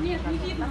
Нет, не видно.